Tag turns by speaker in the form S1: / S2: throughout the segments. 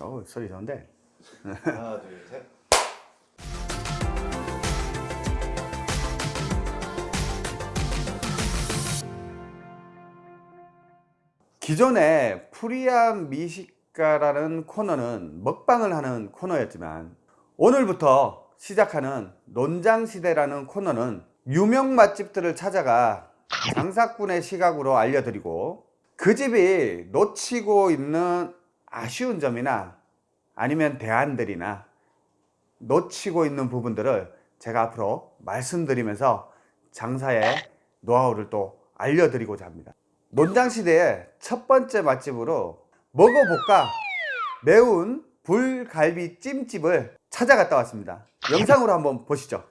S1: 어우 소리 좋은데
S2: 하나 둘 셋.
S1: 기존에 프리한 미식가라는 코너는 먹방을 하는 코너였지만 오늘부터 시작하는 논장시대라는 코너는 유명 맛집들을 찾아가 장사꾼의 시각으로 알려드리고 그 집이 놓치고 있는 아쉬운 점이나 아니면 대안들이나 놓치고 있는 부분들을 제가 앞으로 말씀드리면서 장사의 노하우를 또 알려드리고자 합니다. 논장시대의 첫 번째 맛집으로 먹어볼까 매운 불갈비 찜집을 찾아갔다 왔습니다. 영상으로 한번 보시죠.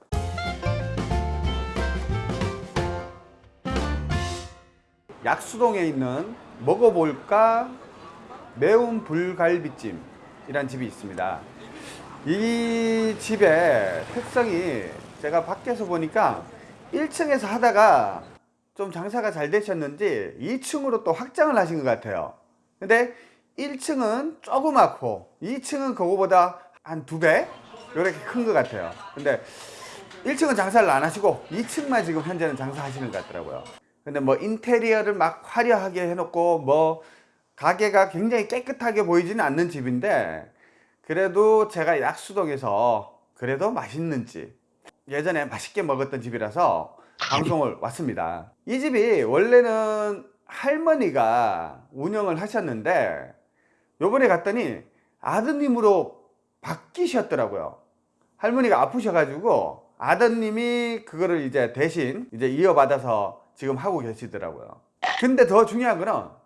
S1: 약수동에 있는 먹어볼까 매운 불갈비찜이란 집이 있습니다. 이 집의 특성이 제가 밖에서 보니까 1층에서 하다가 좀 장사가 잘 되셨는지 2층으로 또 확장을 하신 것 같아요. 근데 1층은 조그맣고 2층은 그거보다 한 두 배 이렇게 큰 것 같아요. 근데 1층은 장사를 안 하시고 2층만 지금 현재는 장사하시는 것 같더라고요. 근데 뭐 인테리어를 막 화려하게 해놓고 뭐 가게가 굉장히 깨끗하게 보이지는 않는 집인데 그래도 제가 약수동에서 그래도 맛있는 집 예전에 맛있게 먹었던 집이라서 방송을 왔습니다. 이 집이 원래는 할머니가 운영을 하셨는데 요번에 갔더니 아드님으로 바뀌셨더라고요. 할머니가 아프셔가지고 아드님이 그거를 이제 대신 이제 이어받아서 지금 하고 계시더라고요. 근데 더 중요한 거는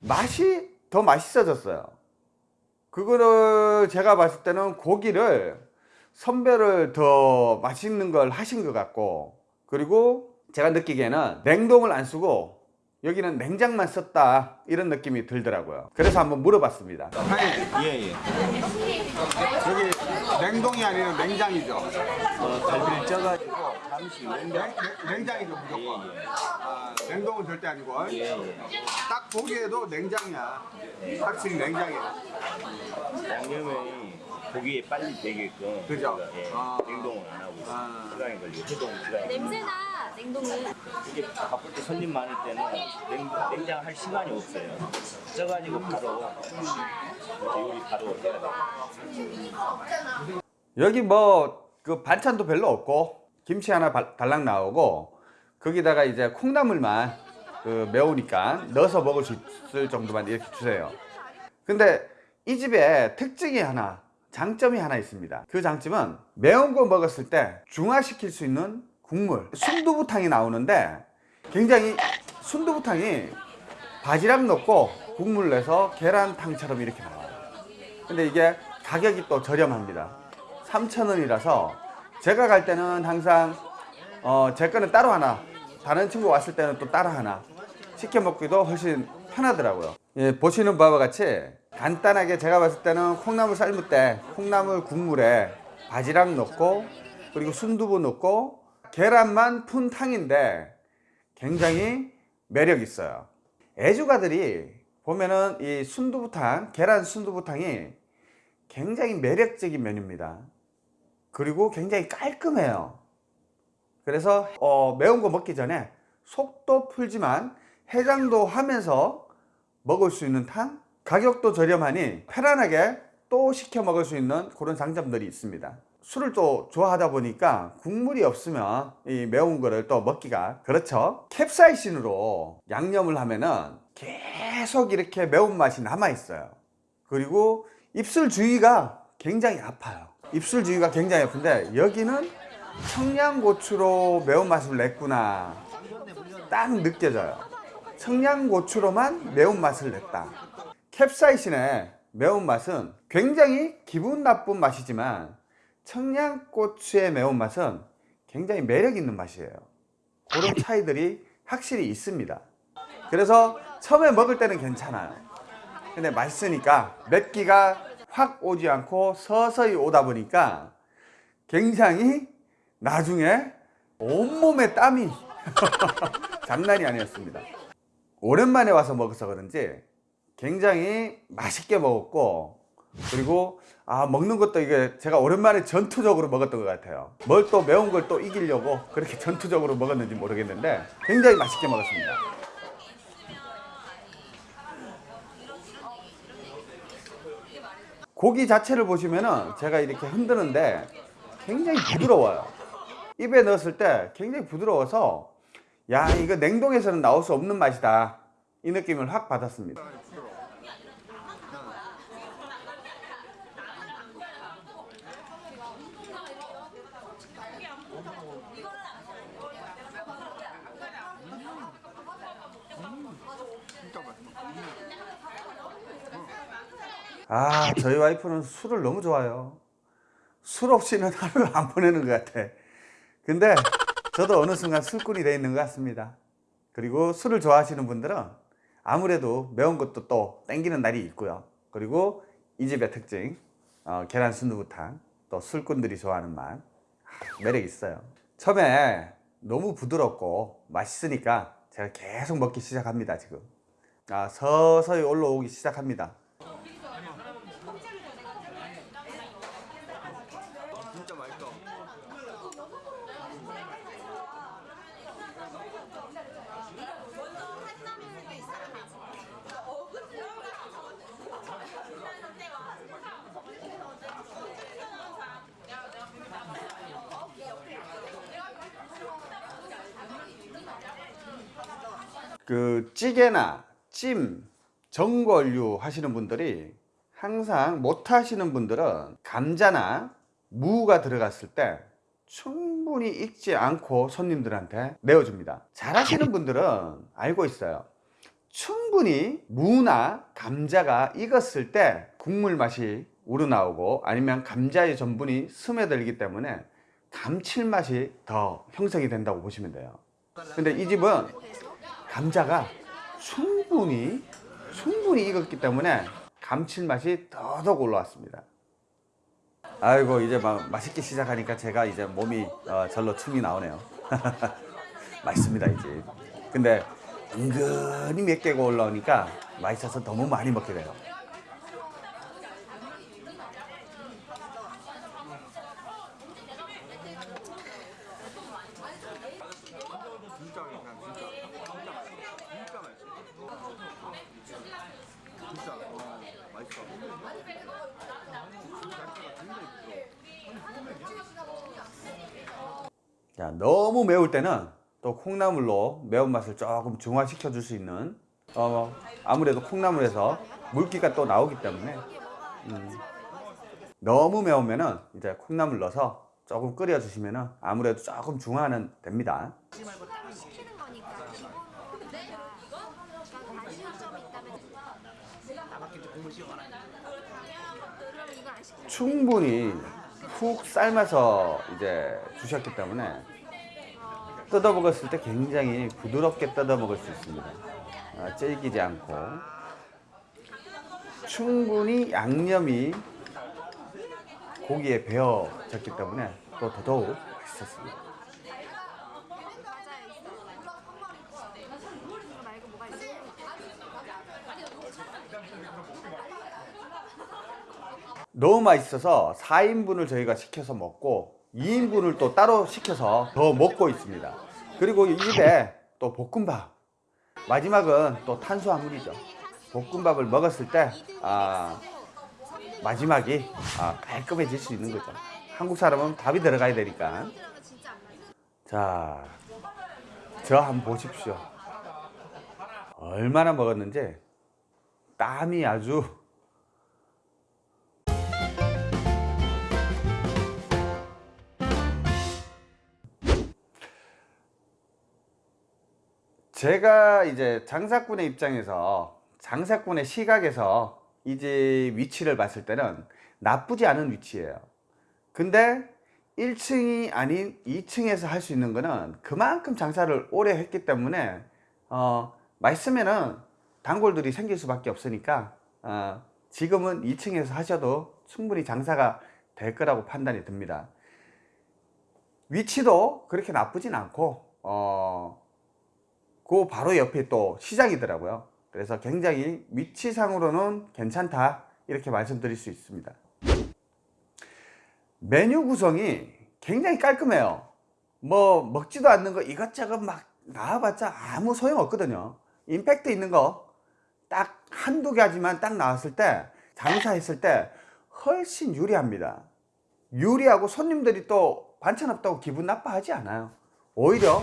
S1: 맛이 더 맛있어졌어요. 그거를 제가 봤을 때는 고기를 선별을 더 맛있는 걸 하신 것 같고 그리고 제가 느끼기에는 냉동을 안 쓰고 여기는 냉장만 썼다 이런 느낌이 들더라고요. 그래서 한번 물어봤습니다.
S2: 예예.
S1: 여기 냉동이 아니라 냉장이죠
S2: 어, 갈비를 쪄가지고 잠시 냉동.
S1: 냉장이죠 무조건 아, 냉동은 절대 아니고
S2: 예예.
S1: 딱 보기에도 냉장이야 확실히 냉장이야
S2: 양념이 고기에 빨리 되게끔.
S1: 그죠?
S2: 저희가, 예,
S1: 아.
S2: 냉동을 안 하고 있어요.
S1: 아.
S2: 시간이 걸리고 해동 시간이.
S3: 냄새나 냉동은
S2: 이게 바쁠 때 손님 많을 때는 냉, 냉장할 시간이 없어요. 쪄가지고 바로 이렇게 요리 바로 해야 돼요.
S1: 여기 뭐 그 반찬도 별로 없고 김치 하나 발- 달랑 나오고 거기다가 이제 콩나물만 그 매우니까 넣어서 먹을 수 있을 정도만 이렇게 주세요 근데 이 집에 특징이 하나 장점이 하나 있습니다. 그 장점은 매운 거 먹었을 때 중화시킬 수 있는 국물 순두부탕이 나오는데 굉장히 순두부탕이 바지락 넣고 국물 내서 계란탕처럼 이렇게 나와요. 근데 이게 가격이 또 저렴합니다. 3,000원이라서 제가 갈 때는 항상 어, 제 거는 따로 하나 다른 친구 왔을 때는 또 따로 하나 시켜 먹기도 훨씬 편하더라고요 예, 보시는 바와 같이 간단하게 제가 봤을 때는 콩나물 삶을 때 콩나물 국물에 바지락 넣고 그리고 순두부 넣고 계란만 푼 탕인데 굉장히 매력 있어요. 애주가들이 보면은 이 순두부탕 계란 순두부탕이 굉장히 매력적인 메뉴입니다. 그리고 굉장히 깔끔해요. 그래서 어, 매운 거 먹기 전에 속도 풀지만 해장도 하면서 먹을 수 있는 탕? 가격도 저렴하니 편안하게 또 시켜 먹을 수 있는 그런 장점들이 있습니다. 술을 또 좋아하다 보니까 국물이 없으면 이 매운 거를 또 먹기가 그렇죠. 캡사이신으로 양념을 하면은 계속 이렇게 매운맛이 남아 있어요. 그리고 입술 주위가 굉장히 아파요. 입술 주위가 굉장히 아픈데 여기는 청양고추로 매운맛을 냈구나. 딱 느껴져요 청양고추로만 매운맛을 냈다. 캡사이신의 매운맛은 굉장히 기분 나쁜 맛이지만 청양고추의 매운맛은 굉장히 매력 있는 맛이에요. 그런 차이들이 확실히 있습니다. 그래서 처음에 먹을 때는 괜찮아요. 근데 맛있으니까 맵기가 확 오지 않고 서서히 오다 보니까 굉장히 나중에 온몸에 땀이 장난이 아니었습니다 오랜만에 와서 먹어서 그런지 굉장히 맛있게 먹었고 그리고 아 먹는 것도 이게 제가 오랜만에 전투적으로 먹었던 것 같아요. 뭘 또 매운 걸 또 이기려고 그렇게 전투적으로 먹었는지 모르겠는데 굉장히 맛있게 먹었습니다. 고기 자체를 보시면은 제가 이렇게 흔드는데 굉장히 부드러워요. 입에 넣었을 때 굉장히 부드러워서 야 이거 냉동에서는 나올 수 없는 맛이다 이 느낌을 확 받았습니다. 아 저희 와이프는 술을 너무 좋아해요. 술 없이는 하루를 안 보내는 것 같아. 근데 저도 어느 순간 술꾼이 돼 있는 것 같습니다. 그리고 술을 좋아하시는 분들은 아무래도 매운 것도 또 땡기는 날이 있고요. 그리고 이 집의 특징 어, 계란 순두부탕 또 술꾼들이 좋아하는 맛 아, 매력 있어요. 처음에 너무 부드럽고 맛있으니까 제가 계속 먹기 시작합니다 지금. 아 서서히 올라오기 시작합니다. 그 찌개나 찜, 전골류 하시는 분들이 항상 못 하시는 분들은 감자나 무가 들어갔을 때 충분히 익지 않고 손님들한테 내어줍니다. 잘 하시는 분들은 알고 있어요. 충분히 무나 감자가 익었을 때 국물 맛이 우러나오고 아니면 감자의 전분이 스며들기 때문에 감칠맛이 더 형성이 된다고 보시면 돼요. 근데 이 집은 감자가 충분히 충분히 익었기 때문에 감칠맛이 더더욱 올라왔습니다. 아이고 이제 막 맛있게 시작하니까 제가 이제 몸이 어, 절로 춤이 나오네요. 맛있습니다 이 집. 근데 은근히 몇 개가 올라오니까 맛있어서 너무 많이 먹게 돼요.
S3: 진짜 맛있어. 진짜. 진짜 맛있어. 진짜 맛있어. 진짜 와, 맛있어.
S1: 자, 너무 매울 때는 또 콩나물로 매운맛을 조금 중화시켜 줄 수 있는 어, 아무래도 콩나물에서 물기가 또 나오기 때문에 음, 너무 매우면은 이제 콩나물 넣어서 조금 끓여 주시면은 아무래도 조금 중화는 됩니다. 충분히 푹 삶아서 이제 주셨기 때문에 뜯어 먹었을 때 굉장히 부드럽게 뜯어 먹을 수 있습니다. 아, 질기지 않고 충분히 양념이 고기에 배어졌기 때문에 또 더더욱 맛있었습니다.
S4: 맞아요 있어 이거 말고 뭐가 있어?
S1: 너무 맛있어서 4인분을 저희가 시켜서 먹고 2인분을 또 따로 시켜서 더 먹고 있습니다. 그리고 이 집에 또 볶음밥. 마지막은 또 탄수화물이죠. 볶음밥을 먹었을 때 아, 마지막이 아, 깔끔해질 수 있는 거죠. 한국 사람은 밥이 들어가야 되니까. 자, 저 한번 보십시오. 얼마나 먹었는지 땀이 아주 제가 이제 장사꾼의 입장에서 장사꾼의 시각에서 이 집 위치를 봤을 때는 나쁘지 않은 위치예요. 근데 1층이 아닌 2층에서 할 수 있는 거는 그만큼 장사를 오래 했기 때문에 어, 맛있으면은 단골들이 생길 수밖에 없으니까 어, 지금은 2층에서 하셔도 충분히 장사가 될 거라고 판단이 듭니다. 위치도 그렇게 나쁘진 않고 어, 그 바로 옆에 또 시장이더라고요. 그래서 굉장히 위치상으로는 괜찮다 이렇게 말씀드릴 수 있습니다. 메뉴 구성이 굉장히 깔끔해요. 뭐 먹지도 않는 거 이것저것 막 나와봤자 아무 소용 없거든요. 임팩트 있는 거 딱 한두 가지만 딱 나왔을 때 장사했을 때 훨씬 유리합니다. 유리하고 손님들이 또 반찬 없다고 기분 나빠하지 않아요. 오히려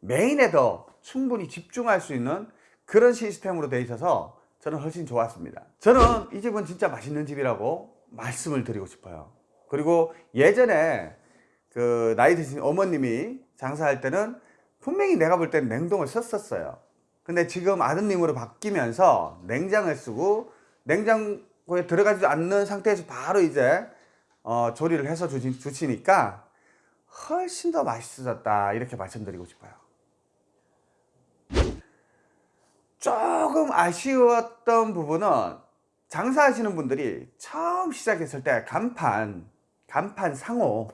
S1: 메인에 더 충분히 집중할 수 있는 그런 시스템으로 되어 있어서 저는 훨씬 좋았습니다. 저는 이 집은 진짜 맛있는 집이라고 말씀을 드리고 싶어요. 그리고 예전에 그 나이 드신 어머님이 장사할 때는 분명히 내가 볼 때는 냉동을 썼었어요. 근데 지금 아드님으로 바뀌면서 냉장을 쓰고 냉장고에 들어가지 않는 상태에서 바로 이제 어, 조리를 해서 주시, 주시니까 훨씬 더 맛있어졌다 이렇게 말씀드리고 싶어요. 조금 아쉬웠던 부분은 장사하시는 분들이 처음 시작했을 때 간판, 간판 상호,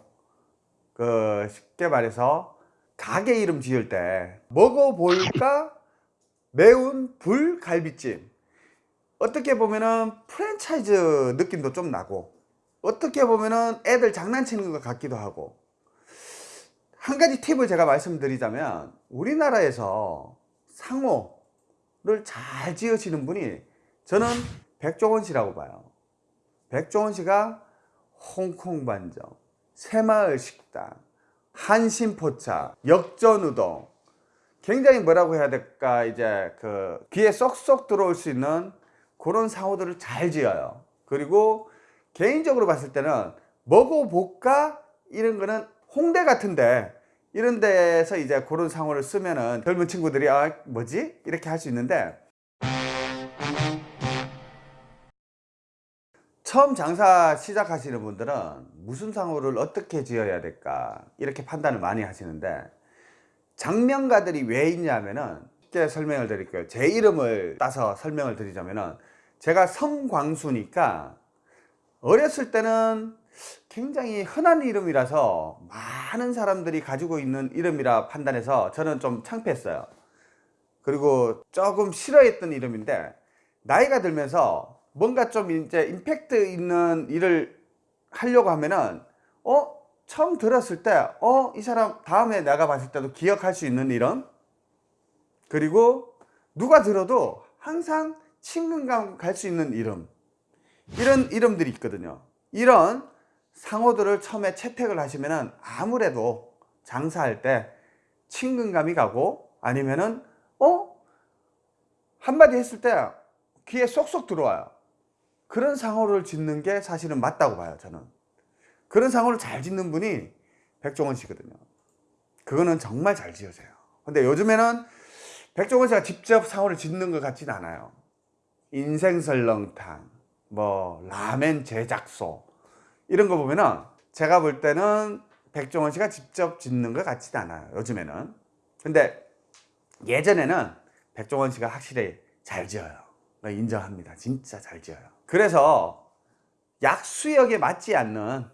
S1: 그 쉽게 말해서 가게 이름 지을 때 먹어볼까? 매운 불갈비찜. 어떻게 보면은 프랜차이즈 느낌도 좀 나고 어떻게 보면은 애들 장난치는 것 같기도 하고. 한 가지 팁을 제가 말씀드리자면 우리나라에서 상호 를 잘 지으시는 분이 저는 백종원 씨라고 봐요. 백종원 씨가 홍콩 반점, 새마을 식당, 한신포차, 역전우동 굉장히 뭐라고 해야 될까 이제 그 귀에 쏙쏙 들어올 수 있는 그런 상호들을 잘 지어요. 그리고 개인적으로 봤을 때는 먹어볼까 이런 거는 홍대 같은데 이런 데서 이제 그런 상호를 쓰면은 젊은 친구들이 아 뭐지? 이렇게 할 수 있는데 처음 장사 시작하시는 분들은 무슨 상호를 어떻게 지어야 될까? 이렇게 판단을 많이 하시는데 장명가들이 왜 있냐면은 쉽게 설명을 드릴게요. 제 이름을 따서 설명을 드리자면은 제가 성광수니까 어렸을 때는 굉장히 흔한 이름이라서 많은 사람들이 가지고 있는 이름이라 판단해서 저는 좀 창피했어요. 그리고 조금 싫어했던 이름인데 나이가 들면서 뭔가 좀 이제 임팩트 있는 일을 하려고 하면은 어? 처음 들었을 때 어? 이 사람 다음에 내가 봤을 때도 기억할 수 있는 이름? 그리고 누가 들어도 항상 친근감 갈 수 있는 이름. 이런 이름들이 있거든요. 이런 상호들을 처음에 채택을 하시면은 아무래도 장사할 때 친근감이 가고 아니면은 어? 한마디 했을 때 귀에 쏙쏙 들어와요. 그런 상호를 짓는 게 사실은 맞다고 봐요 저는. 그런 상호를 잘 짓는 분이 백종원 씨거든요. 그거는 정말 잘 지으세요. 근데 요즘에는 백종원 씨가 직접 상호를 짓는 것 같지는 않아요. 인생설렁탕 뭐 라멘 제작소 이런 거 보면은 제가 볼 때는 백종원 씨가 직접 짓는 것 같지는 않아요 요즘에는. 근데 예전에는 백종원 씨가 확실히 잘 지어요. 인정합니다. 진짜 잘 지어요. 그래서 약수역에 맞지 않는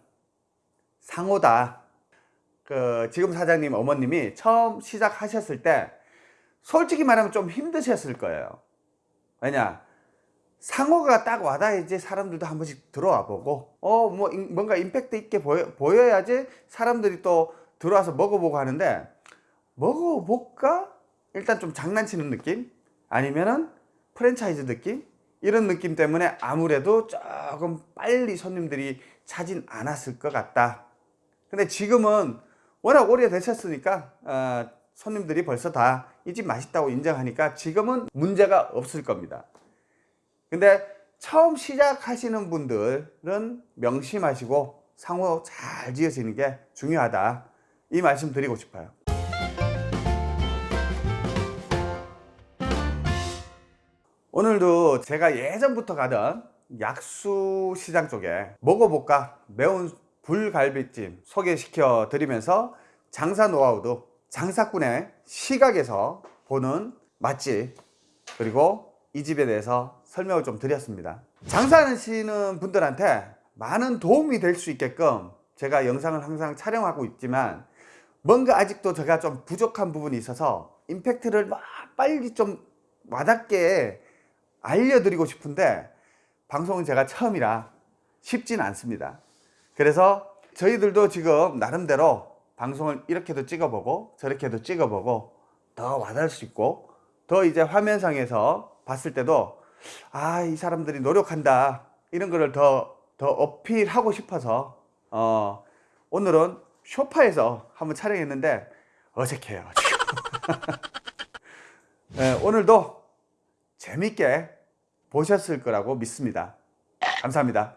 S1: 상호다. 그 지금 사장님 어머님이 처음 시작하셨을 때 솔직히 말하면 좀 힘드셨을 거예요. 왜냐 상호가 딱 와닿아야지 사람들도 한 번씩 들어와 보고 어 뭐 뭔가 임팩트 있게 보여, 보여야지 사람들이 또 들어와서 먹어보고 하는데 먹어볼까? 일단 좀 장난치는 느낌? 아니면은 프랜차이즈 느낌? 이런 느낌 때문에 아무래도 조금 빨리 손님들이 차진 않았을 것 같다. 근데 지금은 워낙 오래 되셨으니까 어, 손님들이 벌써 다 이 집 맛있다고 인정하니까 지금은 문제가 없을 겁니다 근데 처음 시작하시는 분들은 명심하시고 상호 잘 지으시는 게 중요하다. 이 말씀 드리고 싶어요. 오늘도 제가 예전부터 가던 약수 시장 쪽에 먹어볼까 매운 불갈비찜 소개시켜 드리면서 장사 노하우도 장사꾼의 시각에서 보는 맛집 그리고 이 집에 대해서 설명을 좀 드렸습니다 장사하시는 분들한테 많은 도움이 될 수 있게끔 제가 영상을 항상 촬영하고 있지만 뭔가 아직도 제가 좀 부족한 부분이 있어서 임팩트를 막 빨리 좀 와닿게 알려드리고 싶은데 방송은 제가 처음이라 쉽지는 않습니다. 그래서 저희들도 지금 나름대로 방송을 이렇게도 찍어보고 저렇게도 찍어보고 더 와닿을 수 있고 더 이제 화면상에서 봤을 때도 아 이 사람들이 노력한다 이런 거를 더 더 어필하고 싶어서 어 오늘은 쇼파에서 한번 촬영했는데 어색해요. 네, 오늘도 재밌게 보셨을 거라고 믿습니다. 감사합니다.